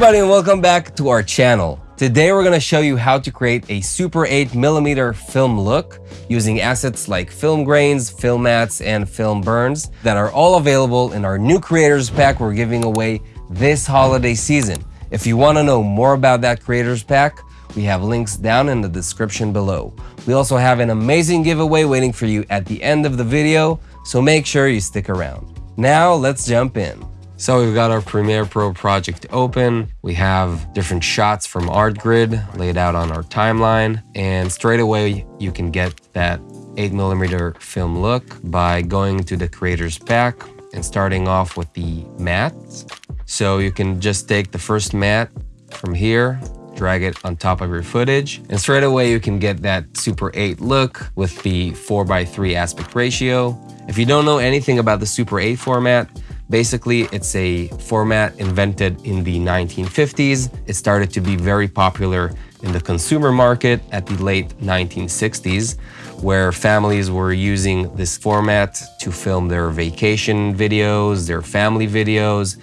everybody and welcome back to our channel. Today we're going to show you how to create a Super 8mm film look using assets like film grains, film mats, and film burns that are all available in our new creators pack we're giving away this holiday season. If you want to know more about that creators pack, we have links down in the description below. We also have an amazing giveaway waiting for you at the end of the video, so make sure you stick around. Now let's jump in. So we've got our Premiere Pro project open. We have different shots from ArtGrid laid out on our timeline. And straight away, you can get that 8mm film look by going to the creators pack and starting off with the mats. So you can just take the first mat from here, drag it on top of your footage, and straight away you can get that Super 8 look with the 4x3 aspect ratio. If you don't know anything about the Super 8 format, Basically, it's a format invented in the 1950s. It started to be very popular in the consumer market at the late 1960s, where families were using this format to film their vacation videos, their family videos,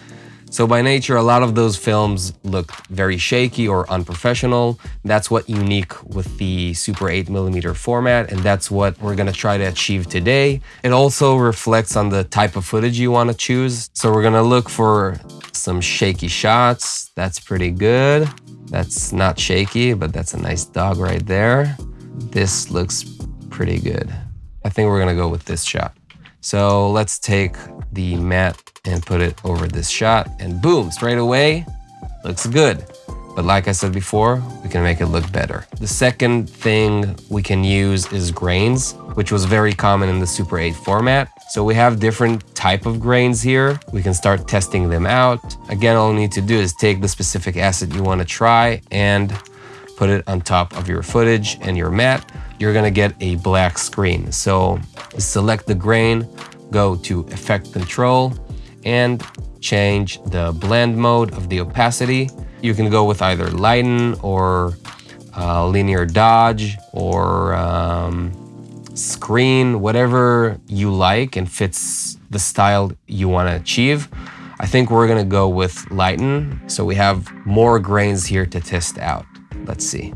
so by nature, a lot of those films look very shaky or unprofessional. That's what unique with the Super 8 millimeter format, and that's what we're gonna try to achieve today. It also reflects on the type of footage you wanna choose. So we're gonna look for some shaky shots. That's pretty good. That's not shaky, but that's a nice dog right there. This looks pretty good. I think we're gonna go with this shot. So let's take the mat and put it over this shot and boom, straight away, looks good. But like I said before, we can make it look better. The second thing we can use is grains, which was very common in the Super 8 format. So we have different type of grains here. We can start testing them out. Again, all you need to do is take the specific asset you want to try and put it on top of your footage and your mat. You're gonna get a black screen. So select the grain, go to effect control and change the blend mode of the opacity. You can go with either lighten or uh, linear dodge or um, screen, whatever you like and fits the style you want to achieve. I think we're to go with lighten. So we have more grains here to test out. Let's see.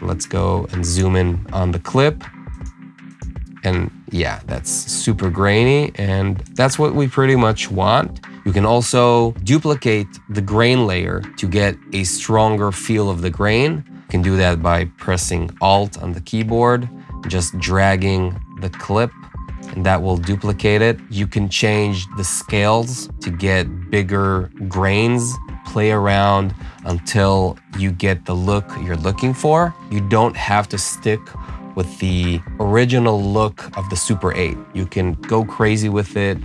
Let's go and zoom in on the clip. And yeah, that's super grainy and that's what we pretty much want. You can also duplicate the grain layer to get a stronger feel of the grain. You can do that by pressing Alt on the keyboard, just dragging the clip and that will duplicate it. You can change the scales to get bigger grains, play around until you get the look you're looking for. You don't have to stick with the original look of the Super 8. You can go crazy with it.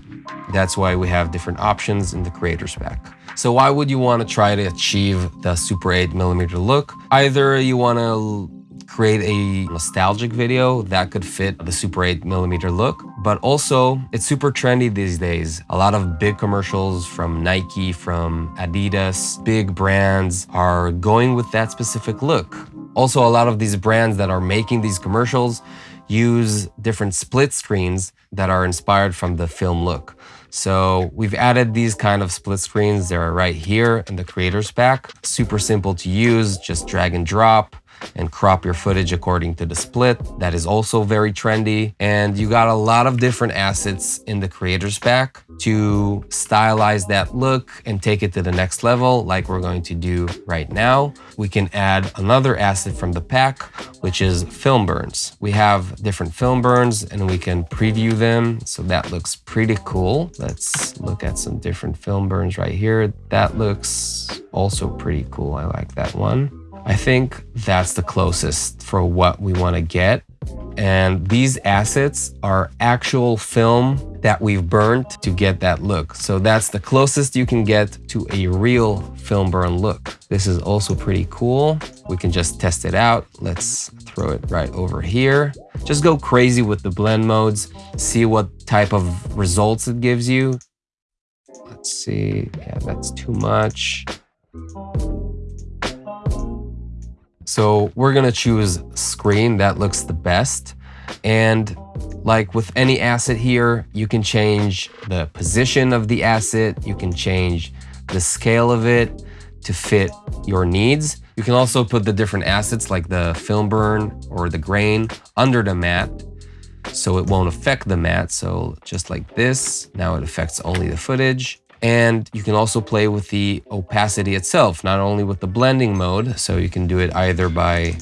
That's why we have different options in the creator's pack. So why would you want to try to achieve the Super 8 millimeter look? Either you want to create a nostalgic video that could fit the Super 8 millimeter look, but also it's super trendy these days. A lot of big commercials from Nike, from Adidas, big brands are going with that specific look. Also, a lot of these brands that are making these commercials use different split screens that are inspired from the film look. So we've added these kind of split screens. They're right here in the creators pack. Super simple to use, just drag and drop and crop your footage according to the split. That is also very trendy. And you got a lot of different assets in the creators pack to stylize that look and take it to the next level like we're going to do right now. We can add another asset from the pack, which is film burns. We have different film burns and we can preview them. So that looks pretty cool. Let's look at some different film burns right here. That looks also pretty cool. I like that one. I think that's the closest for what we want to get. And these assets are actual film that we've burnt to get that look. So that's the closest you can get to a real film burn look. This is also pretty cool. We can just test it out. Let's throw it right over here. Just go crazy with the blend modes, see what type of results it gives you. Let's see, yeah, that's too much. So we're gonna choose screen, that looks the best. And like with any asset here, you can change the position of the asset, you can change the scale of it to fit your needs. You can also put the different assets like the film burn or the grain under the mat so it won't affect the mat. So just like this, now it affects only the footage. And you can also play with the opacity itself, not only with the blending mode. So you can do it either by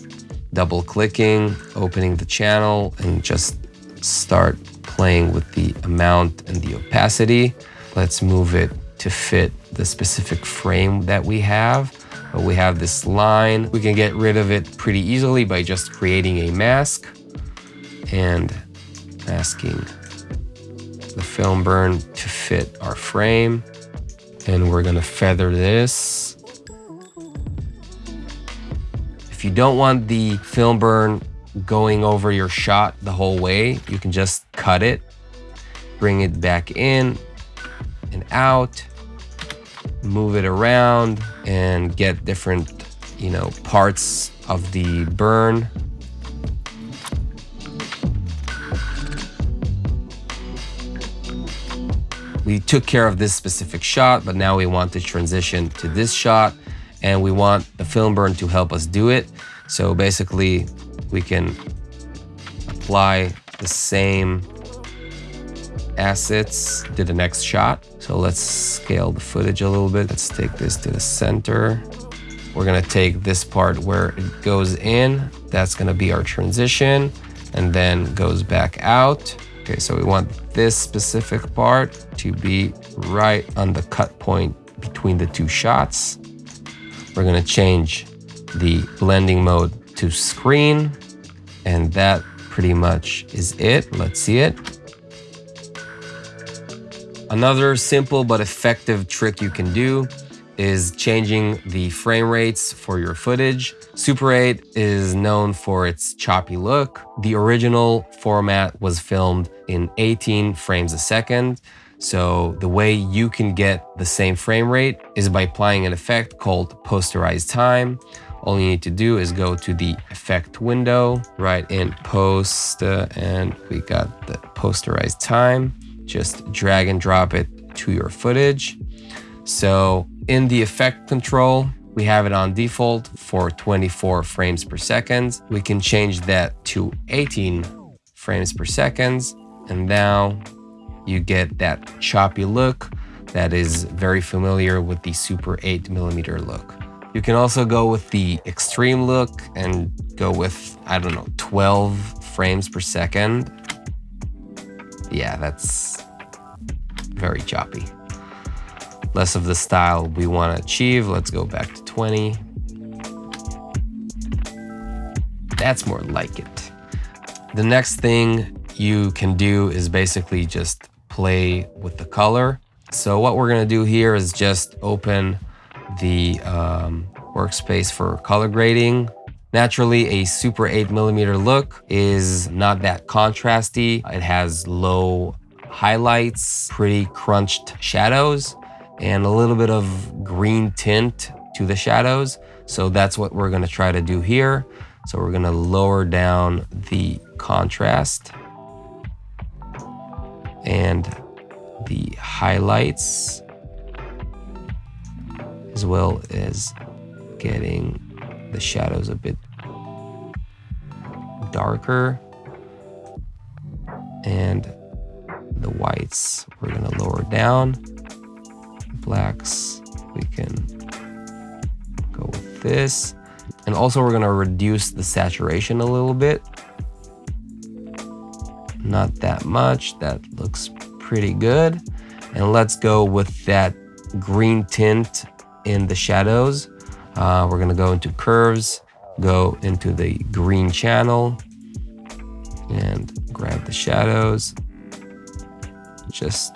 double clicking, opening the channel and just start playing with the amount and the opacity. Let's move it to fit the specific frame that we have. But we have this line. We can get rid of it pretty easily by just creating a mask and masking the film burn to fit our frame. And we're gonna feather this. If you don't want the film burn going over your shot the whole way, you can just cut it, bring it back in and out, move it around and get different, you know, parts of the burn. We took care of this specific shot, but now we want to transition to this shot and we want the film burn to help us do it. So basically we can apply the same assets to the next shot. So let's scale the footage a little bit. Let's take this to the center. We're gonna take this part where it goes in. That's gonna be our transition and then goes back out. Okay, so we want this specific part to be right on the cut point between the two shots. We're gonna change the blending mode to screen and that pretty much is it. Let's see it. Another simple but effective trick you can do is changing the frame rates for your footage. Super 8 is known for its choppy look. The original format was filmed in 18 frames a second. So the way you can get the same frame rate is by applying an effect called posterize time. All you need to do is go to the effect window, write in post, uh, and we got the posterize time. Just drag and drop it to your footage. So in the effect control, we have it on default for 24 frames per second. We can change that to 18 frames per second. And now you get that choppy look that is very familiar with the Super 8 millimeter look. You can also go with the extreme look and go with, I don't know, 12 frames per second. Yeah, that's very choppy. Less of the style we want to achieve. Let's go back to 20. That's more like it. The next thing you can do is basically just play with the color. So what we're gonna do here is just open the um, workspace for color grading. Naturally, a super 8 millimeter look is not that contrasty. It has low highlights, pretty crunched shadows, and a little bit of green tint to the shadows. So that's what we're gonna try to do here. So we're gonna lower down the contrast and the highlights as well as getting the shadows a bit darker and the whites we're going to lower down blacks we can go with this and also we're going to reduce the saturation a little bit not that much that looks pretty good and let's go with that green tint in the shadows. Uh, we're gonna go into curves, go into the green channel and grab the shadows. Just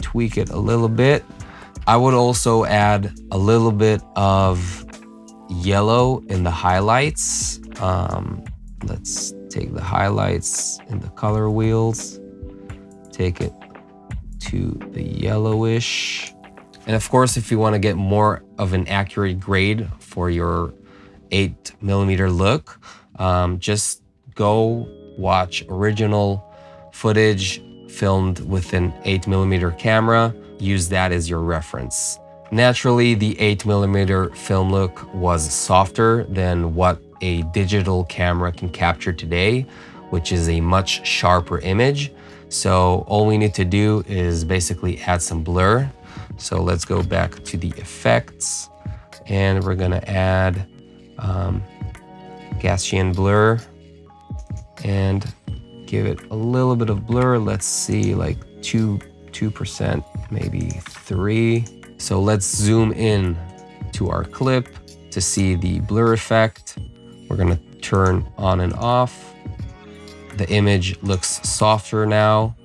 tweak it a little bit. I would also add a little bit of yellow in the highlights. Um, let's take the highlights in the color wheels, take it to the yellowish and of course, if you want to get more of an accurate grade for your 8 millimeter look, um, just go watch original footage filmed with an 8 millimeter camera. Use that as your reference. Naturally, the 8mm film look was softer than what a digital camera can capture today, which is a much sharper image. So all we need to do is basically add some blur. So let's go back to the effects and we're gonna add um, Gaussian blur and give it a little bit of blur. Let's see like two, 2%, maybe three. So let's zoom in to our clip to see the blur effect. We're gonna turn on and off. The image looks softer now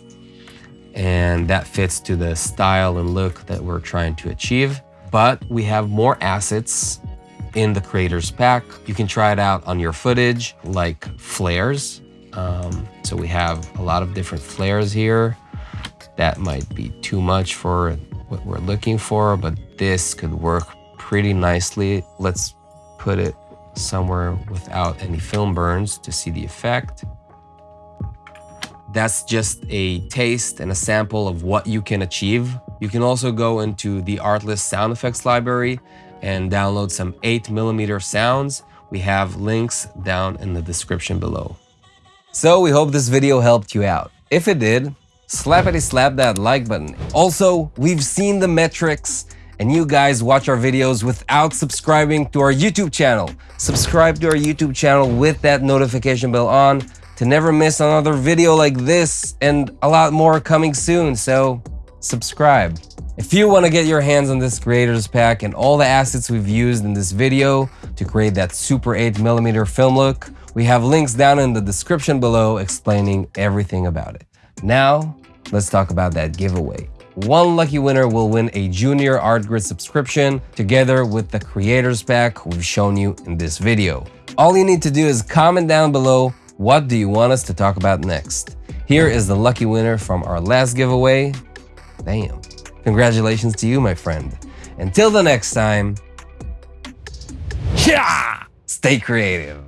and that fits to the style and look that we're trying to achieve. But we have more assets in the creators pack. You can try it out on your footage like flares. Um, so we have a lot of different flares here. That might be too much for what we're looking for, but this could work pretty nicely. Let's put it somewhere without any film burns to see the effect. That's just a taste and a sample of what you can achieve. You can also go into the Artlist sound effects library and download some 8mm sounds. We have links down in the description below. So we hope this video helped you out. If it did, slappity slap that like button. Also, we've seen the metrics and you guys watch our videos without subscribing to our YouTube channel. Subscribe to our YouTube channel with that notification bell on to never miss another video like this and a lot more coming soon, so subscribe. If you want to get your hands on this creators pack and all the assets we've used in this video to create that super 8mm film look, we have links down in the description below explaining everything about it. Now, let's talk about that giveaway. One lucky winner will win a Junior ArtGrid subscription together with the creators pack we've shown you in this video. All you need to do is comment down below what do you want us to talk about next? Here is the lucky winner from our last giveaway. Damn. Congratulations to you, my friend. Until the next time, yeah, stay creative.